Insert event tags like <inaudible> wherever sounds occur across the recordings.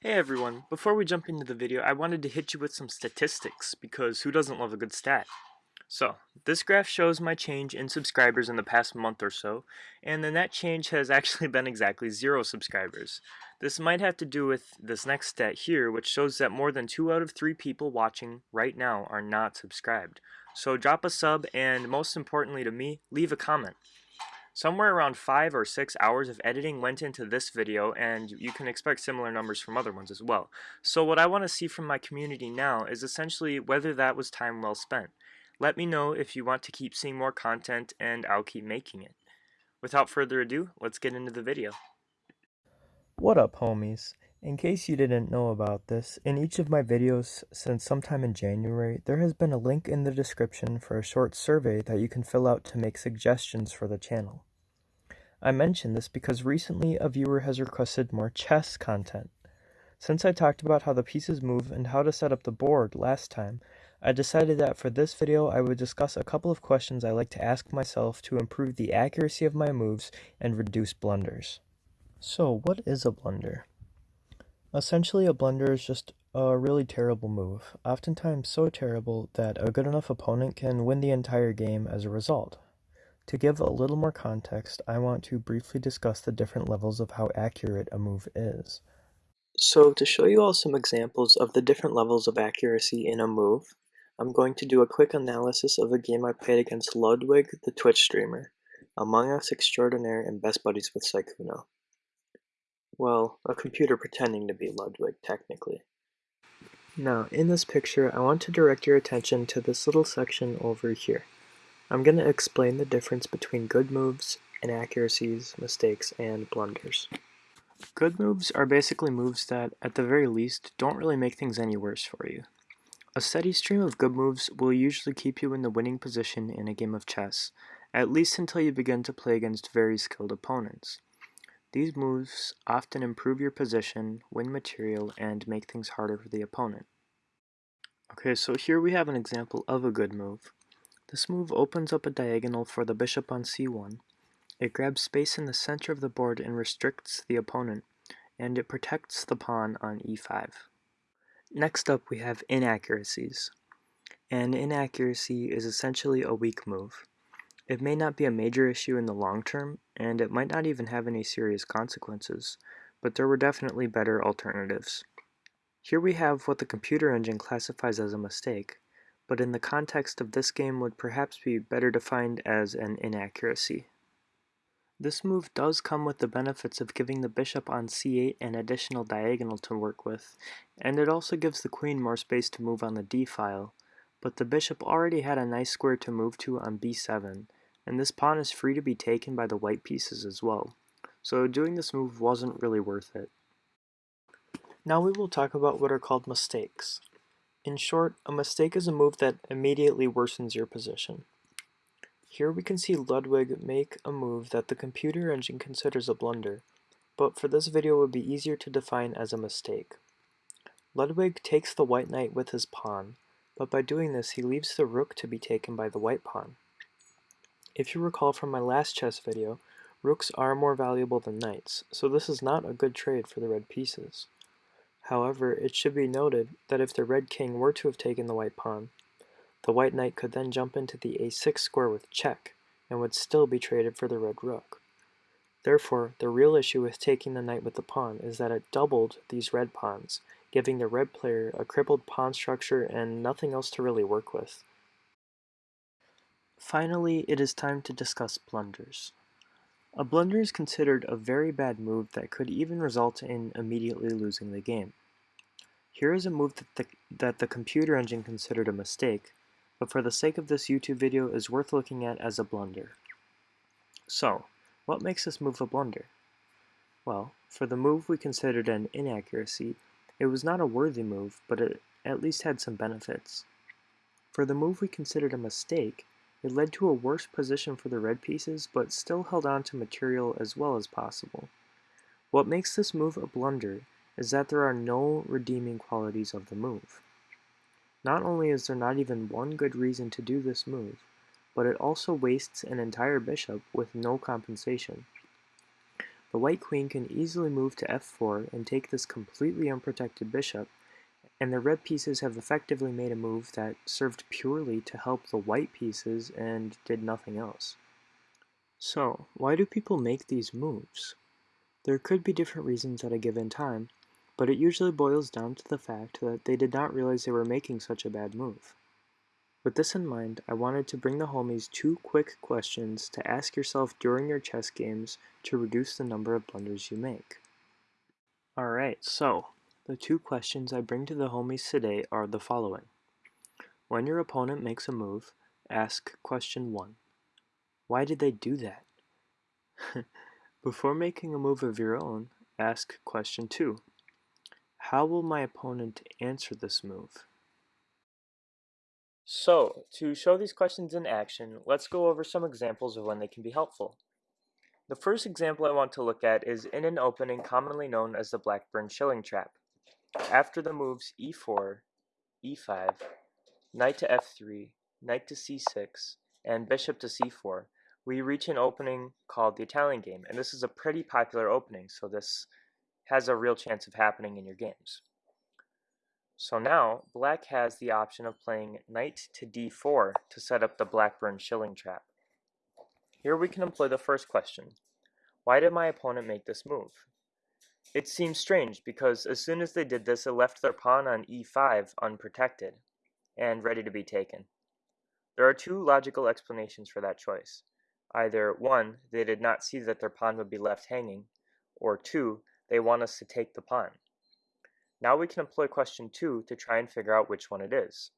Hey everyone, before we jump into the video, I wanted to hit you with some statistics, because who doesn't love a good stat? So, this graph shows my change in subscribers in the past month or so, and the net change has <laughs> actually been exactly zero subscribers. This might have to do with this next stat here, which shows that more than 2 out of 3 people watching right now are not subscribed. So drop a sub, and most importantly to me, leave a comment. Somewhere around 5 or 6 hours of editing went into this video and you can expect similar numbers from other ones as well. So what I want to see from my community now is essentially whether that was time well spent. Let me know if you want to keep seeing more content and I'll keep making it. Without further ado, let's get into the video. What up homies? In case you didn't know about this, in each of my videos since sometime in January, there has been a link in the description for a short survey that you can fill out to make suggestions for the channel. I mention this because recently a viewer has requested more chess content. Since I talked about how the pieces move and how to set up the board last time, I decided that for this video I would discuss a couple of questions I like to ask myself to improve the accuracy of my moves and reduce blunders. So what is a blunder? Essentially a blunder is just a really terrible move, oftentimes so terrible that a good enough opponent can win the entire game as a result. To give a little more context, I want to briefly discuss the different levels of how accurate a move is. So to show you all some examples of the different levels of accuracy in a move, I'm going to do a quick analysis of a game I played against Ludwig, the Twitch streamer, Among Us extraordinaire and best buddies with Sykkuno. Well, a computer pretending to be Ludwig, technically. Now, in this picture, I want to direct your attention to this little section over here. I'm going to explain the difference between good moves, inaccuracies, mistakes, and blunders. Good moves are basically moves that, at the very least, don't really make things any worse for you. A steady stream of good moves will usually keep you in the winning position in a game of chess, at least until you begin to play against very skilled opponents. These moves often improve your position, win material, and make things harder for the opponent. Okay, so here we have an example of a good move. This move opens up a diagonal for the bishop on c1. It grabs space in the center of the board and restricts the opponent, and it protects the pawn on e5. Next up we have inaccuracies. An inaccuracy is essentially a weak move. It may not be a major issue in the long term, and it might not even have any serious consequences, but there were definitely better alternatives. Here we have what the computer engine classifies as a mistake, but in the context of this game would perhaps be better defined as an inaccuracy. This move does come with the benefits of giving the bishop on c8 an additional diagonal to work with, and it also gives the queen more space to move on the d-file, but the bishop already had a nice square to move to on b7, and this pawn is free to be taken by the white pieces as well, so doing this move wasn't really worth it. Now we will talk about what are called mistakes. In short, a mistake is a move that immediately worsens your position. Here we can see Ludwig make a move that the computer engine considers a blunder, but for this video it would be easier to define as a mistake. Ludwig takes the white knight with his pawn, but by doing this he leaves the rook to be taken by the white pawn. If you recall from my last chess video, rooks are more valuable than knights, so this is not a good trade for the red pieces. However, it should be noted that if the red king were to have taken the white pawn, the white knight could then jump into the a6 square with check, and would still be traded for the red rook. Therefore, the real issue with taking the knight with the pawn is that it doubled these red pawns, giving the red player a crippled pawn structure and nothing else to really work with. Finally, it is time to discuss blunders. A blunder is considered a very bad move that could even result in immediately losing the game. Here is a move that the, that the computer engine considered a mistake, but for the sake of this YouTube video is worth looking at as a blunder. So, what makes this move a blunder? Well, for the move we considered an inaccuracy, it was not a worthy move, but it at least had some benefits. For the move we considered a mistake, it led to a worse position for the red pieces, but still held on to material as well as possible. What makes this move a blunder is that there are no redeeming qualities of the move. Not only is there not even one good reason to do this move, but it also wastes an entire bishop with no compensation. the white queen can easily move to f4 and take this completely unprotected bishop, and the red pieces have effectively made a move that served purely to help the white pieces and did nothing else. So, why do people make these moves? There could be different reasons at a given time, but it usually boils down to the fact that they did not realize they were making such a bad move. With this in mind, I wanted to bring the homies two quick questions to ask yourself during your chess games to reduce the number of blunders you make. Alright, so, the two questions I bring to the homies today are the following. When your opponent makes a move, ask question 1. Why did they do that? <laughs> Before making a move of your own, ask question 2. How will my opponent answer this move? So, to show these questions in action, let's go over some examples of when they can be helpful. The first example I want to look at is in an opening commonly known as the Blackburne Shilling Trap. After the moves e4, e5, knight to f3, knight to c6, and bishop to c4, we reach an opening called the Italian game, and this is a pretty popular opening, so this has a real chance of happening in your games. So now, black has the option of playing knight to d4 to set up the Blackburne Shilling Trap. Here we can employ the first question. Why did my opponent make this move? It seems strange because as soon as they did this, it left their pawn on e5 unprotected and ready to be taken. There are two logical explanations for that choice. Either one, they did not see that their pawn would be left hanging, or two, they want us to take the pawn. Now we can employ question 2 to try and figure out which one it is.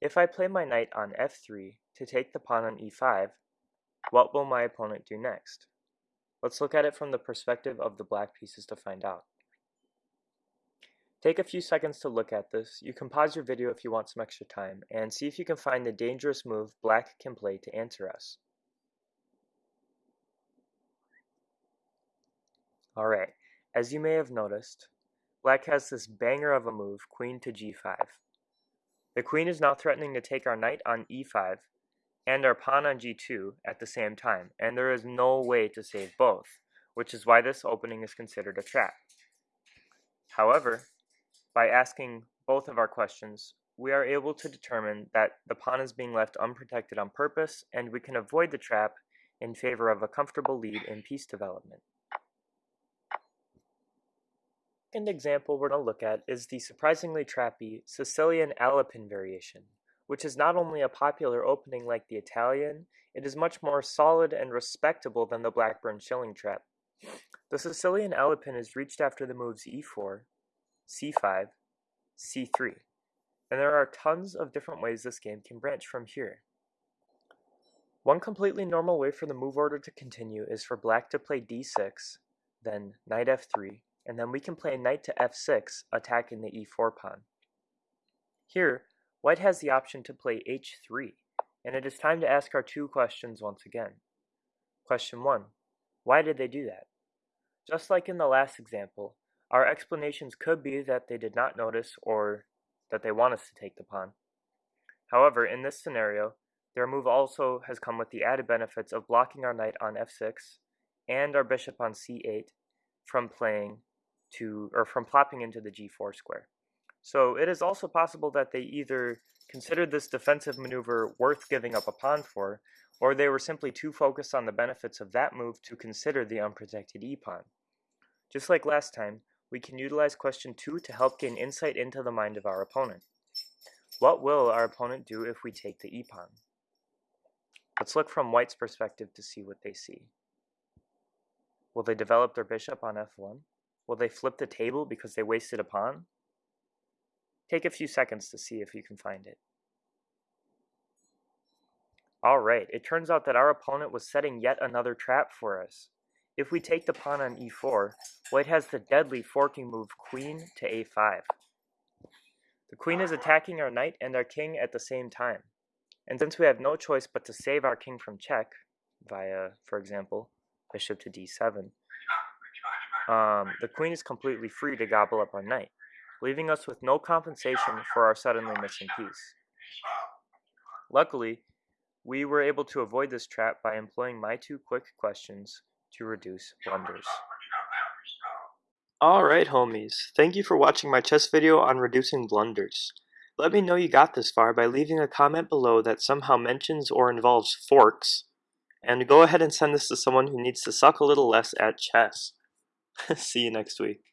If I play my knight on f3 to take the pawn on e5, what will my opponent do next? Let's look at it from the perspective of the black pieces to find out. Take a few seconds to look at this. You can pause your video if you want some extra time, and see if you can find the dangerous move black can play to answer us. Alright, as you may have noticed, black has this banger of a move, queen to g5. The queen is now threatening to take our knight on e5, and our pawn on g2 at the same time, and there is no way to save both, which is why this opening is considered a trap. However, by asking both of our questions, we are able to determine that the pawn is being left unprotected on purpose, and we can avoid the trap in favor of a comfortable lead in piece development. Second example we're going to look at is the surprisingly trappy Sicilian Alapin variation which is not only a popular opening like the Italian, it is much more solid and respectable than the Blackburne shilling trap. The Sicilian Alapin is reached after the moves e4, c5, c3, and there are tons of different ways this game can branch from here. One completely normal way for the move order to continue is for black to play d6, then knight f3, and then we can play knight to f6, attacking the e4 pawn. Here, White has the option to play h3, and it is time to ask our two questions once again. Question 1. Why did they do that? Just like in the last example, our explanations could be that they did not notice or that they want us to take the pawn. However, in this scenario, their move also has come with the added benefits of blocking our knight on f6 and our bishop on c8 from playing to or from plopping into the g4 square. So it is also possible that they either considered this defensive maneuver worth giving up a pawn for, or they were simply too focused on the benefits of that move to consider the unprotected e-pawn. Just like last time, we can utilize question 2 to help gain insight into the mind of our opponent. What will our opponent do if we take the e-pawn? Let's look from white's perspective to see what they see. Will they develop their bishop on f1? Will they flip the table because they wasted a pawn? Take a few seconds to see if you can find it. Alright, it turns out that our opponent was setting yet another trap for us. If we take the pawn on e4, white has the deadly forking move queen to a5. The queen is attacking our knight and our king at the same time. And since we have no choice but to save our king from check, via, for example, bishop to d7, um, the queen is completely free to gobble up our knight leaving us with no compensation for our suddenly missing piece. Luckily, we were able to avoid this trap by employing my two quick questions to reduce blunders. Alright homies, thank you for watching my chess video on reducing blunders. Let me know you got this far by leaving a comment below that somehow mentions or involves forks, and go ahead and send this to someone who needs to suck a little less at chess. <laughs> See you next week.